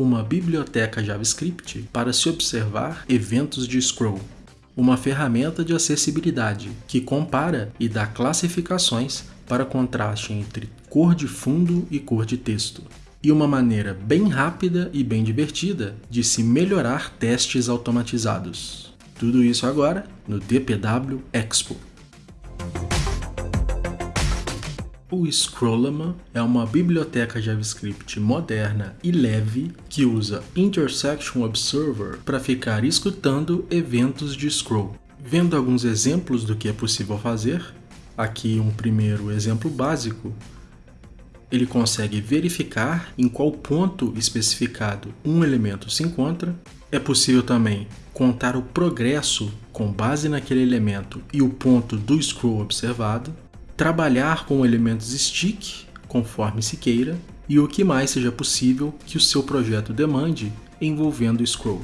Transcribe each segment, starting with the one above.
uma biblioteca JavaScript para se observar eventos de scroll, uma ferramenta de acessibilidade que compara e dá classificações para contraste entre cor de fundo e cor de texto, e uma maneira bem rápida e bem divertida de se melhorar testes automatizados. Tudo isso agora no DPW Expo. O Scrollama é uma biblioteca JavaScript moderna e leve que usa Intersection Observer para ficar escutando eventos de scroll. Vendo alguns exemplos do que é possível fazer, aqui um primeiro exemplo básico, ele consegue verificar em qual ponto especificado um elemento se encontra. É possível também contar o progresso com base naquele elemento e o ponto do scroll observado trabalhar com elementos stick, conforme se queira, e o que mais seja possível que o seu projeto demande envolvendo o scroll.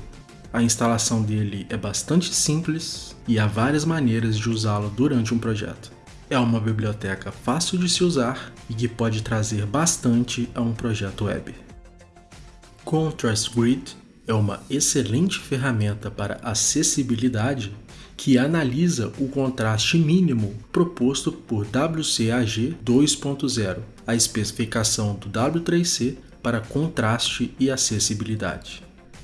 A instalação dele é bastante simples e há várias maneiras de usá-lo durante um projeto. É uma biblioteca fácil de se usar e que pode trazer bastante a um projeto web. Contrast Grid é uma excelente ferramenta para acessibilidade que analisa o contraste mínimo proposto por WCAG 2.0, a especificação do W3C para contraste e acessibilidade.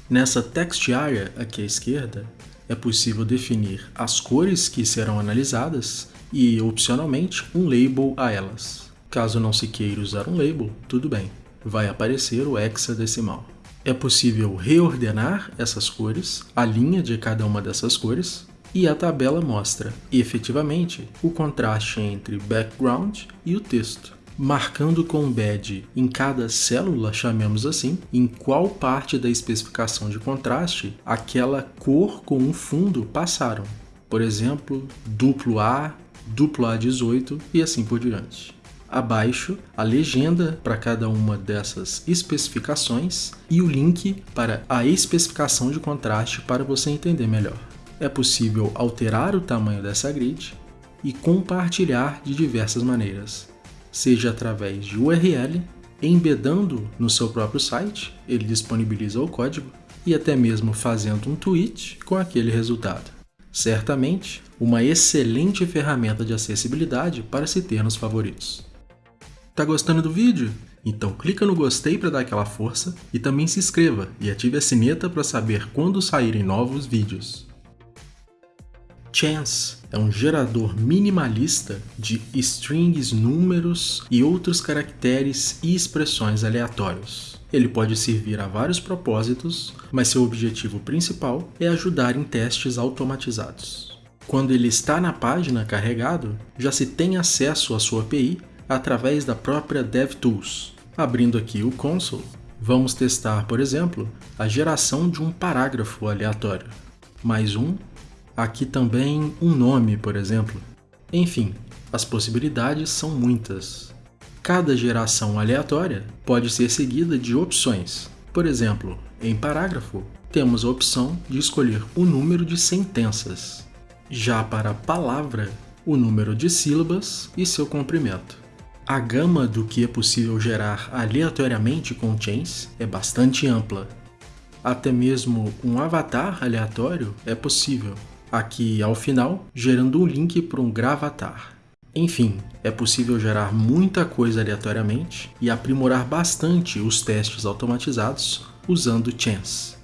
Nessa text area aqui à esquerda, é possível definir as cores que serão analisadas e, opcionalmente, um label a elas. Caso não se queira usar um label, tudo bem, vai aparecer o hexadecimal. É possível reordenar essas cores, a linha de cada uma dessas cores, e a tabela mostra, efetivamente, o contraste entre background e o texto, marcando com badge em cada célula, chamemos assim, em qual parte da especificação de contraste aquela cor com um fundo passaram. Por exemplo, duplo A, duplo A18 e assim por diante. Abaixo, a legenda para cada uma dessas especificações e o link para a especificação de contraste para você entender melhor é possível alterar o tamanho dessa grid e compartilhar de diversas maneiras, seja através de URL, embedando no seu próprio site, ele disponibiliza o código, e até mesmo fazendo um tweet com aquele resultado. Certamente, uma excelente ferramenta de acessibilidade para se ter nos favoritos. Tá gostando do vídeo? Então clica no gostei para dar aquela força e também se inscreva e ative a sineta para saber quando saírem novos vídeos. Chance é um gerador minimalista de strings, números e outros caracteres e expressões aleatórios. Ele pode servir a vários propósitos, mas seu objetivo principal é ajudar em testes automatizados. Quando ele está na página carregado, já se tem acesso à sua API através da própria DevTools. Abrindo aqui o console, vamos testar, por exemplo, a geração de um parágrafo aleatório. Mais um Aqui também um nome, por exemplo. Enfim, as possibilidades são muitas. Cada geração aleatória pode ser seguida de opções. Por exemplo, em parágrafo, temos a opção de escolher o número de sentenças. Já para palavra, o número de sílabas e seu comprimento. A gama do que é possível gerar aleatoriamente com chains é bastante ampla. Até mesmo um avatar aleatório é possível, aqui ao final, gerando um link para um gravatar. Enfim, é possível gerar muita coisa aleatoriamente e aprimorar bastante os testes automatizados usando Chance.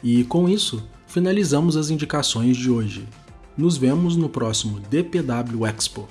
E com isso, finalizamos as indicações de hoje. Nos vemos no próximo DPW Expo.